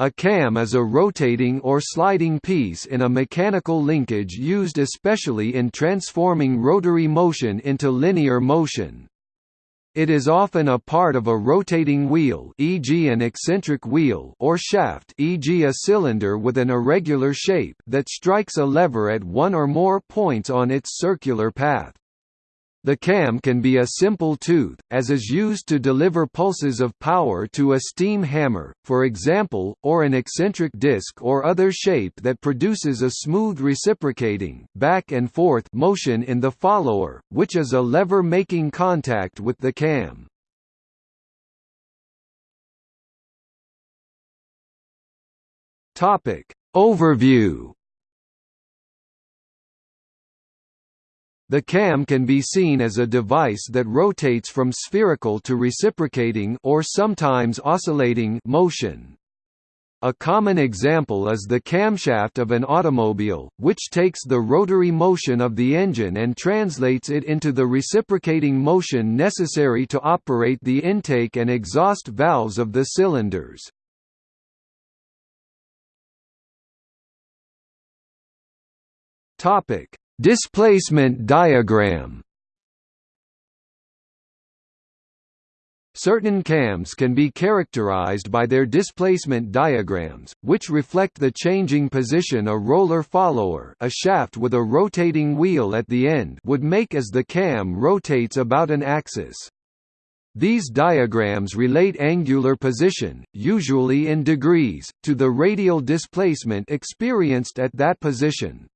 A cam is a rotating or sliding piece in a mechanical linkage used especially in transforming rotary motion into linear motion. It is often a part of a rotating wheel e.g. an eccentric wheel or shaft e.g. a cylinder with an irregular shape that strikes a lever at one or more points on its circular path. The cam can be a simple tooth, as is used to deliver pulses of power to a steam hammer, for example, or an eccentric disc or other shape that produces a smooth reciprocating back and forth motion in the follower, which is a lever making contact with the cam. Overview The cam can be seen as a device that rotates from spherical to reciprocating or sometimes oscillating motion. A common example is the camshaft of an automobile, which takes the rotary motion of the engine and translates it into the reciprocating motion necessary to operate the intake and exhaust valves of the cylinders. Topic: Displacement diagram Certain cams can be characterized by their displacement diagrams, which reflect the changing position a roller follower a shaft with a rotating wheel at the end would make as the cam rotates about an axis. These diagrams relate angular position, usually in degrees, to the radial displacement experienced at that position.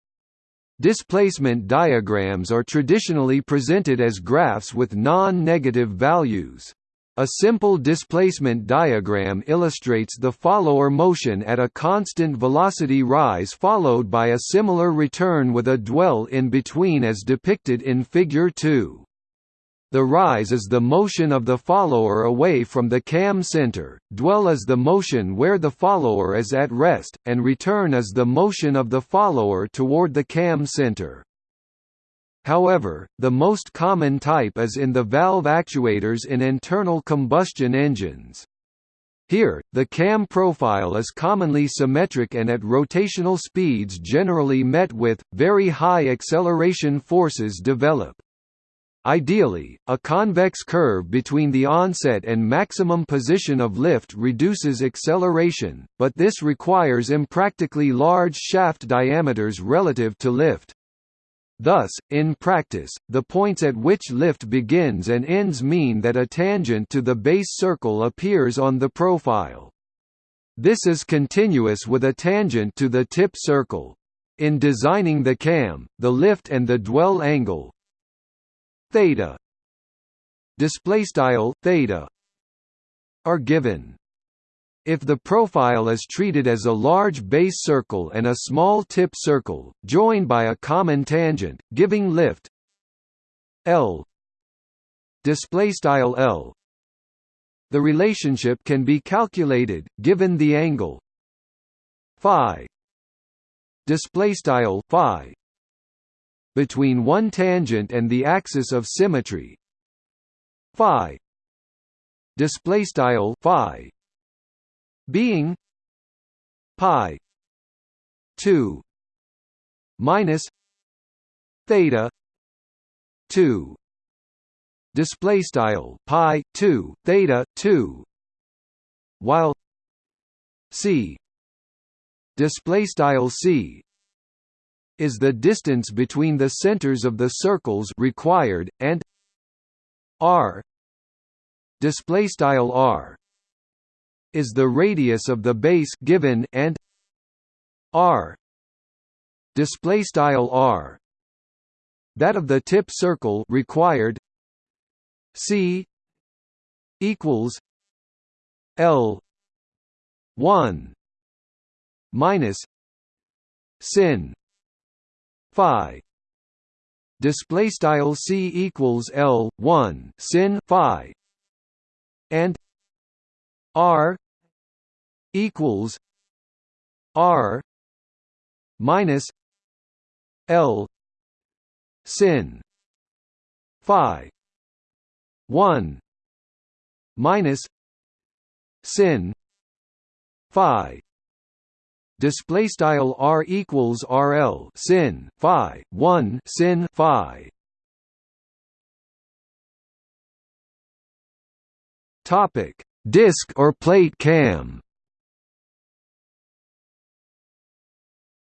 Displacement diagrams are traditionally presented as graphs with non-negative values. A simple displacement diagram illustrates the follower motion at a constant velocity rise followed by a similar return with a dwell in between as depicted in Figure 2. The rise is the motion of the follower away from the cam center, dwell is the motion where the follower is at rest, and return is the motion of the follower toward the cam center. However, the most common type is in the valve actuators in internal combustion engines. Here, the cam profile is commonly symmetric and at rotational speeds generally met with, very high acceleration forces develop. Ideally, a convex curve between the onset and maximum position of lift reduces acceleration, but this requires impractically large shaft diameters relative to lift. Thus, in practice, the points at which lift begins and ends mean that a tangent to the base circle appears on the profile. This is continuous with a tangent to the tip circle. In designing the cam, the lift and the dwell angle, theta. Display style theta are given. If the profile is treated as a large base circle and a small tip circle, joined by a common tangent, giving lift L. Display style L. The relationship can be calculated given the angle phi. Display style phi between one tangent and the axis of symmetry. Phi. Display style phi. Being. Pi. 2 minus. Theta. 2 display style pi 2 theta 2 while c. Display style c is the distance between the centers of the circles required and r display style r is the radius of the base given and r display style r that of the tip circle required c equals l 1 minus sin phi. Display style c equals l 1 sin phi. And r equals r minus l sin phi. 1 minus sin phi display style r equals rl sin phi 1 sin phi topic disc or plate cam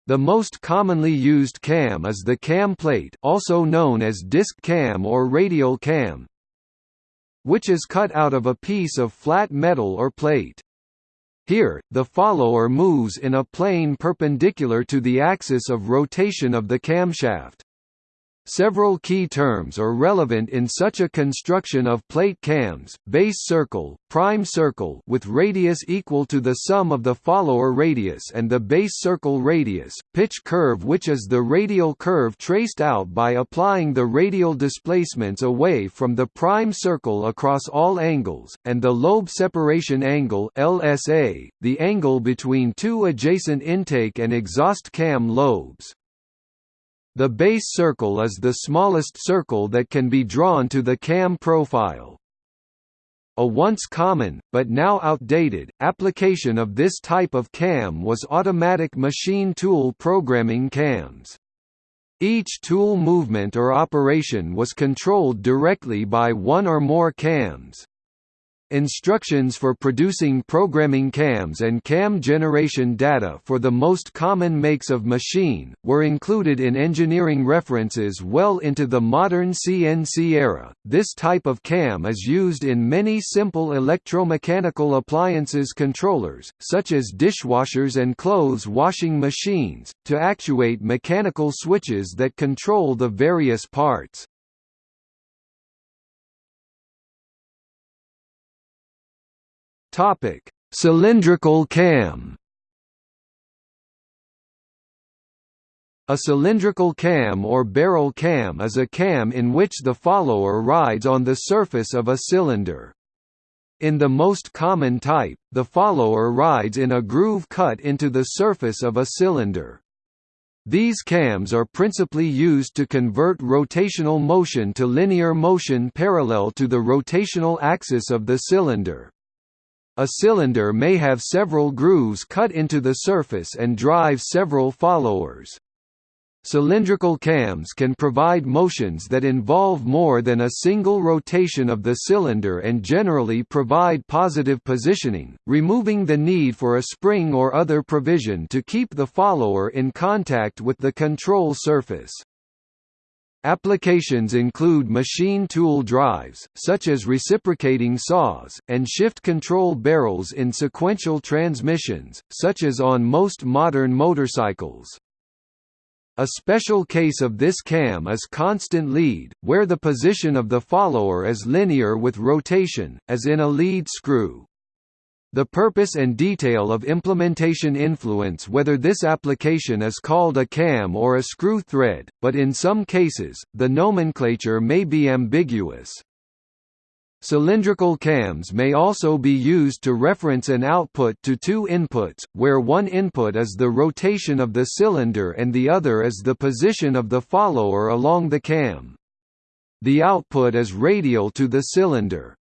The most commonly used cam is the cam plate also known as disc cam or radial cam which is cut out of a piece of flat metal or plate. Here, the follower moves in a plane perpendicular to the axis of rotation of the camshaft. Several key terms are relevant in such a construction of plate cams, base circle, prime circle with radius equal to the sum of the follower radius and the base circle radius, pitch curve which is the radial curve traced out by applying the radial displacements away from the prime circle across all angles, and the lobe separation angle LSA, the angle between two adjacent intake and exhaust cam lobes. The base circle is the smallest circle that can be drawn to the cam profile. A once common, but now outdated, application of this type of cam was automatic machine tool programming cams. Each tool movement or operation was controlled directly by one or more cams. Instructions for producing programming cams and cam generation data for the most common makes of machine, were included in engineering references well into the modern CNC era. This type of cam is used in many simple electromechanical appliances controllers, such as dishwashers and clothes washing machines, to actuate mechanical switches that control the various parts. Topic: Cylindrical cam. A cylindrical cam or barrel cam is a cam in which the follower rides on the surface of a cylinder. In the most common type, the follower rides in a groove cut into the surface of a cylinder. These cams are principally used to convert rotational motion to linear motion parallel to the rotational axis of the cylinder. A cylinder may have several grooves cut into the surface and drive several followers. Cylindrical cams can provide motions that involve more than a single rotation of the cylinder and generally provide positive positioning, removing the need for a spring or other provision to keep the follower in contact with the control surface. Applications include machine tool drives, such as reciprocating saws, and shift control barrels in sequential transmissions, such as on most modern motorcycles. A special case of this cam is constant lead, where the position of the follower is linear with rotation, as in a lead screw. The purpose and detail of implementation influence whether this application is called a cam or a screw thread, but in some cases, the nomenclature may be ambiguous. Cylindrical cams may also be used to reference an output to two inputs, where one input is the rotation of the cylinder and the other is the position of the follower along the cam. The output is radial to the cylinder.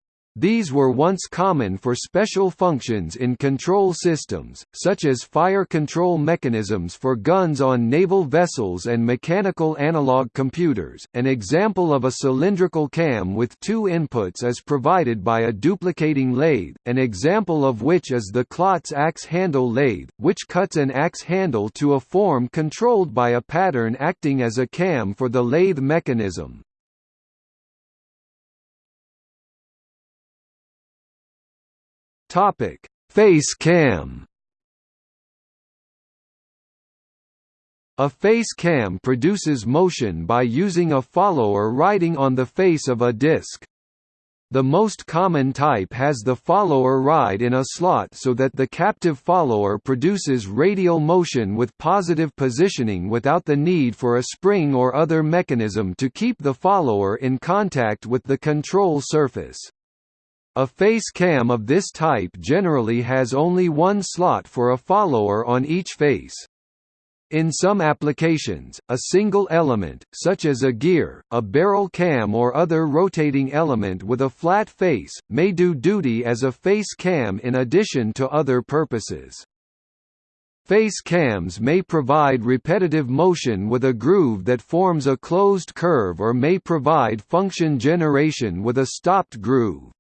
These were once common for special functions in control systems, such as fire control mechanisms for guns on naval vessels and mechanical analog computers. An example of a cylindrical cam with two inputs is provided by a duplicating lathe, an example of which is the Klotz axe handle lathe, which cuts an axe handle to a form controlled by a pattern acting as a cam for the lathe mechanism. Topic: Face cam. A face cam produces motion by using a follower riding on the face of a disc. The most common type has the follower ride in a slot so that the captive follower produces radial motion with positive positioning without the need for a spring or other mechanism to keep the follower in contact with the control surface. A face cam of this type generally has only one slot for a follower on each face. In some applications, a single element, such as a gear, a barrel cam or other rotating element with a flat face, may do duty as a face cam in addition to other purposes. Face cams may provide repetitive motion with a groove that forms a closed curve or may provide function generation with a stopped groove.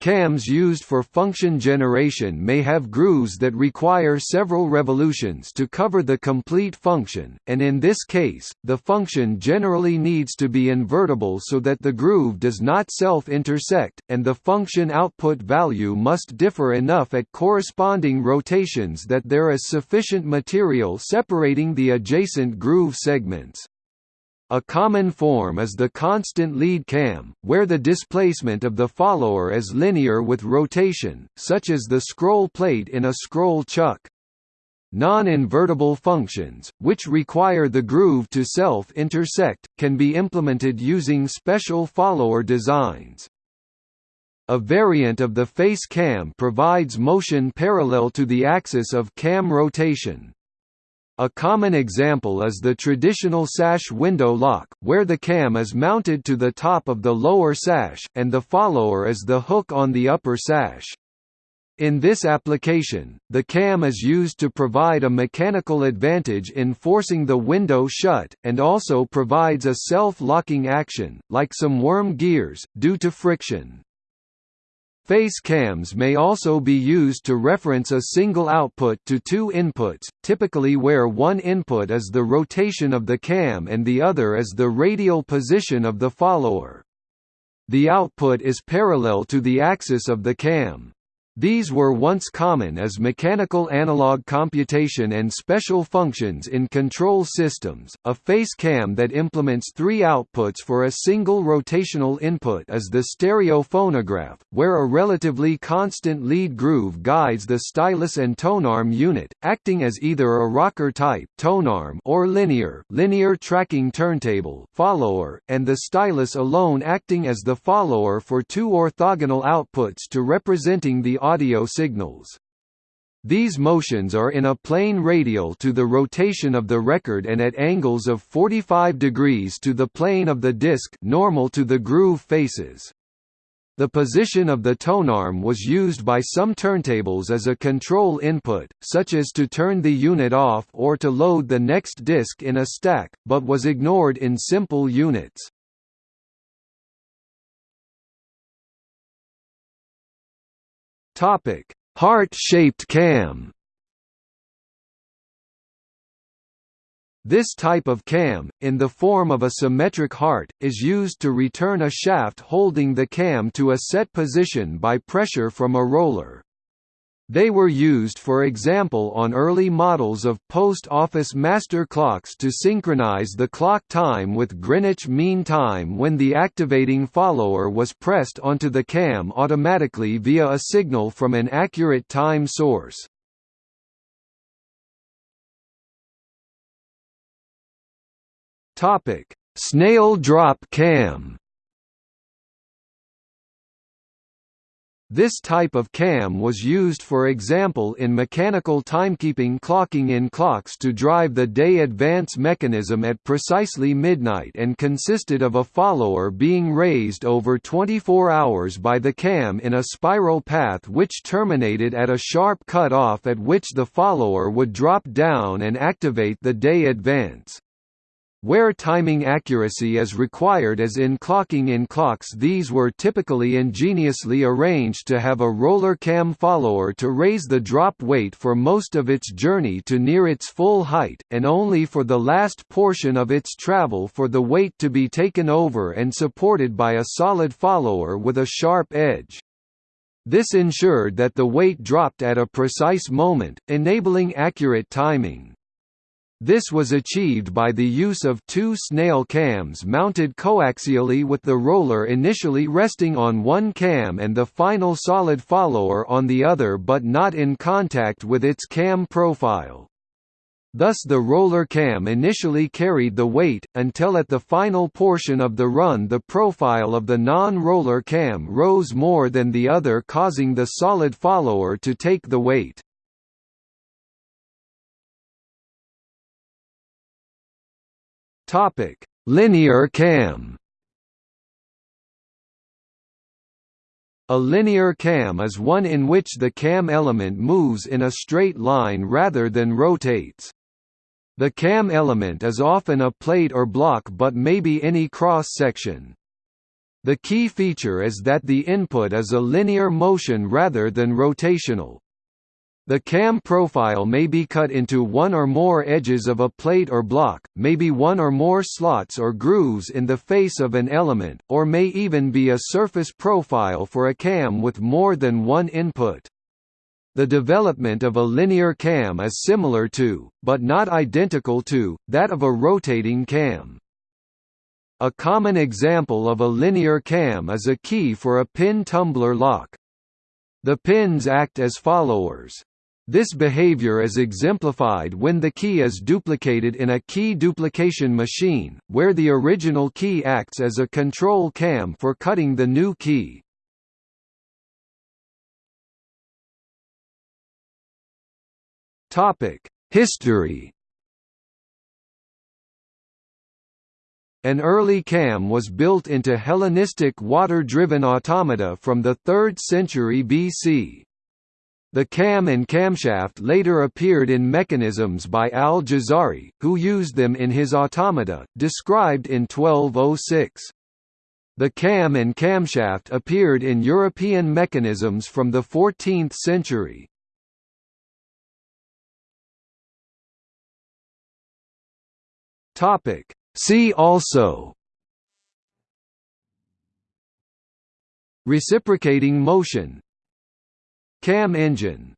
Cams used for function generation may have grooves that require several revolutions to cover the complete function, and in this case, the function generally needs to be invertible so that the groove does not self-intersect, and the function output value must differ enough at corresponding rotations that there is sufficient material separating the adjacent groove segments. A common form is the constant lead cam, where the displacement of the follower is linear with rotation, such as the scroll plate in a scroll chuck. Non-invertible functions, which require the groove to self-intersect, can be implemented using special follower designs. A variant of the face cam provides motion parallel to the axis of cam rotation. A common example is the traditional sash window lock, where the cam is mounted to the top of the lower sash, and the follower is the hook on the upper sash. In this application, the cam is used to provide a mechanical advantage in forcing the window shut, and also provides a self-locking action, like some worm gears, due to friction. Face cams may also be used to reference a single output to two inputs, typically where one input is the rotation of the cam and the other is the radial position of the follower. The output is parallel to the axis of the cam. These were once common as mechanical analog computation and special functions in control systems. A face cam that implements three outputs for a single rotational input is the stereo phonograph, where a relatively constant lead groove guides the stylus and tonearm unit, acting as either a rocker type tonearm or linear linear tracking turntable follower, and the stylus alone acting as the follower for two orthogonal outputs to representing the audio signals. These motions are in a plane radial to the rotation of the record and at angles of 45 degrees to the plane of the disc normal to the groove faces. The position of the tonearm was used by some turntables as a control input, such as to turn the unit off or to load the next disc in a stack, but was ignored in simple units. Topic: Heart-shaped cam. This type of cam, in the form of a symmetric heart, is used to return a shaft holding the cam to a set position by pressure from a roller. They were used for example on early models of post office master clocks to synchronize the clock time with Greenwich Mean Time when the activating follower was pressed onto the cam automatically via a signal from an accurate time source. Snail drop cam This type of cam was used for example in mechanical timekeeping clocking in clocks to drive the day advance mechanism at precisely midnight and consisted of a follower being raised over 24 hours by the cam in a spiral path which terminated at a sharp cut-off at which the follower would drop down and activate the day advance. Where timing accuracy is required as in clocking in clocks these were typically ingeniously arranged to have a roller cam follower to raise the drop weight for most of its journey to near its full height, and only for the last portion of its travel for the weight to be taken over and supported by a solid follower with a sharp edge. This ensured that the weight dropped at a precise moment, enabling accurate timing. This was achieved by the use of two snail cams mounted coaxially with the roller initially resting on one cam and the final solid follower on the other but not in contact with its cam profile. Thus the roller cam initially carried the weight, until at the final portion of the run the profile of the non-roller cam rose more than the other causing the solid follower to take the weight. Topic: Linear cam. A linear cam is one in which the cam element moves in a straight line rather than rotates. The cam element is often a plate or block but may be any cross-section. The key feature is that the input is a linear motion rather than rotational. The cam profile may be cut into one or more edges of a plate or block, may be one or more slots or grooves in the face of an element, or may even be a surface profile for a cam with more than one input. The development of a linear cam is similar to, but not identical to, that of a rotating cam. A common example of a linear cam is a key for a pin tumbler lock. The pins act as followers. This behavior is exemplified when the key is duplicated in a key duplication machine, where the original key acts as a control cam for cutting the new key. History An early cam was built into Hellenistic water-driven automata from the 3rd century BC. The cam and camshaft later appeared in mechanisms by al-Jazari, who used them in his automata, described in 1206. The cam and camshaft appeared in European mechanisms from the 14th century. See also Reciprocating motion Cam engine